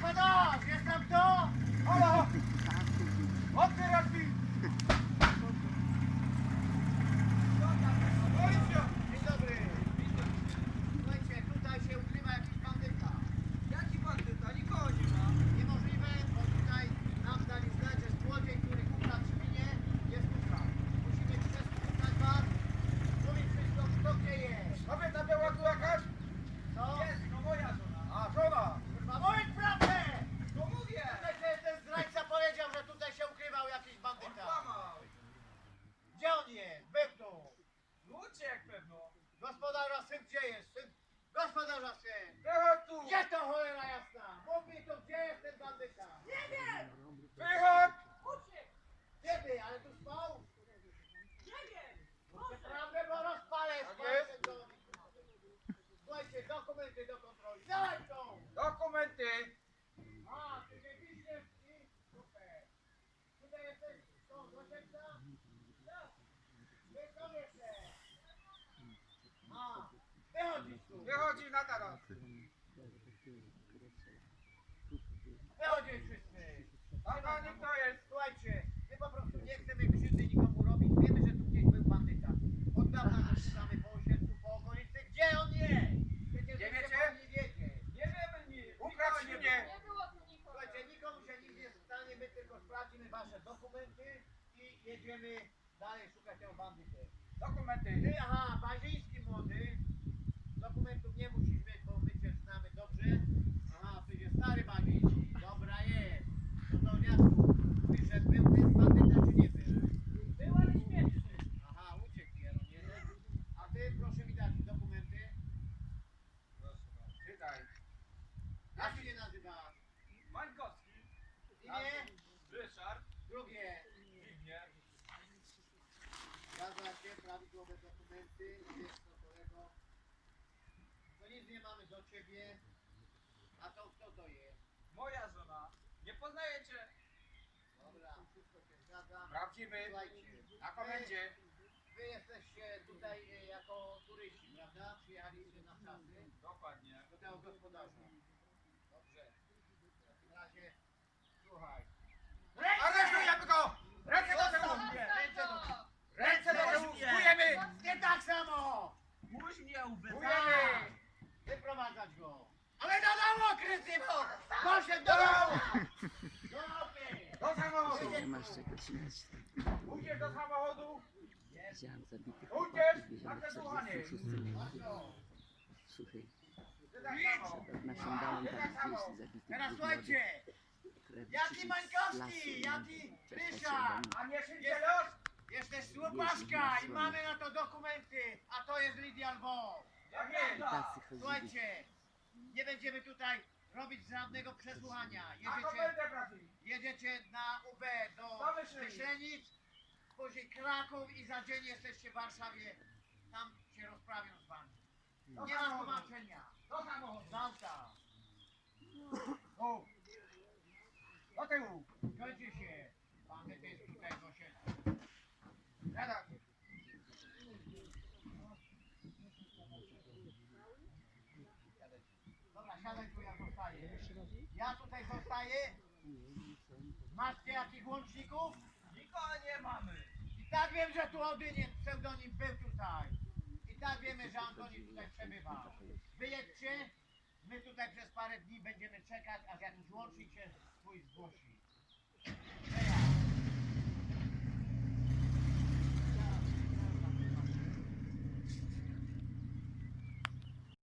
Madame! Gospodarza syn! Wychodź tu! Gdzie to cholera jasna? Mów mi to, gdzie jest ten bandyta? Nie wiem! Wychodź! Kiedy? Ale tu spał? Nie wiem! Naprawdę, bo rozpalę spalę ten dom. Słuchajcie, dokumenty do kontroli. Dawaj Wychodzi na taras. Wychodzisz wszyscy. A pani kto jest? Słuchajcie, my po prostu nie chcemy krzywdy nikomu robić. Wiemy, że tu gdzieś był bandyta. Od dawna go szukamy po osiedlu, po okolicy. Gdzie on jest? Przecież Nie wiecie? powinni wiedzieć. Nie wiemy nic. Ukradł świnie. Nie było tu nikogo. Słuchajcie, nikomu się nic nie stanie, my tylko sprawdzimy wasze dokumenty i jedziemy dalej szukać tego bandyty. Dokumenty. Ty, aha, bazyjski młody. Dokumentów nie musisz mieć, bo my cię znamy dobrze. Aha, ty jest stary bazyjski. Dobra jest. No to dziadku, mówisz, że był ten bandyta czy nie był? Był, ale śmieszny. Aha, uciekł jeden, jeden. A ty proszę mi dać dokumenty. Proszę bardzo. Czytaj. Jak się nie nazywa? Mańkowski. Imię? Ryszard. Drugie. Zbigniew. Zgadza się, prawidłowe dokumenty. Jest to kolego. To nic nie mamy do ciebie. A to kto to jest? Moja żona. Nie poznajecie? Dobra, wszystko się zgadza. Prawdziwy. Słuchajcie, Na komendzie. Wy jesteście tutaj e, jako turyści, prawda? Przyjechaliście na czasy Dokładnie. do tego gospodarza. Dobrze. W takim razie, słuchaj. Aresztujemy go! Ręce do tyłu! Ręce do tyłu! Ręce do tyłu! Spujemy! Nie tak samo! Muś mnie Spujemy! Wyprowadzać go! Ale do domu, Krystyno! Poszedł do domu! Do samochodu! Nie masz czego trzymać. Pójdziesz do samochodu! Widziałam zabitych chłopaków na wiezionych przesuwanie! w 46 Masz go! suchej. Ty tak samo! Nasiądałem tam 200 zabitych Teraz ludzi słuchajcie! krew Jaki przyszli z Mańkowski! Jaki do A nie szybciej los? Jesteś słupaszka i mamy na to dokumenty, a to jest Lidia Lwow. Jak jest? mnie. Tacy chodzili. Słuchajcie, nie będziemy tutaj robić żadnego przesłuchania. A Jedziecie, jedziecie na UB do Do Myślenic. Myślenic, później Kraków i za dzień jesteście w Warszawie. Tam się rozprawią z wami. Do Nie ma samochodu! tłumaczenia. Do samochodu! Z auta. Tu! Do tyłu! Zgodzie się. Pan jest tutaj w osiedlu. Dobra, ja zostaję. Ja tutaj zostaję. Masz ty jakichś łączników? Nikogo nie mamy! I tak wiem, że tu Odyniec pseudonim był tutaj. I tak wiemy, że Antoni tutaj przebywa. Wyjedźcie, my tutaj przez parę dni będziemy czekać, aż jakiś łącznik się swój zgłosi.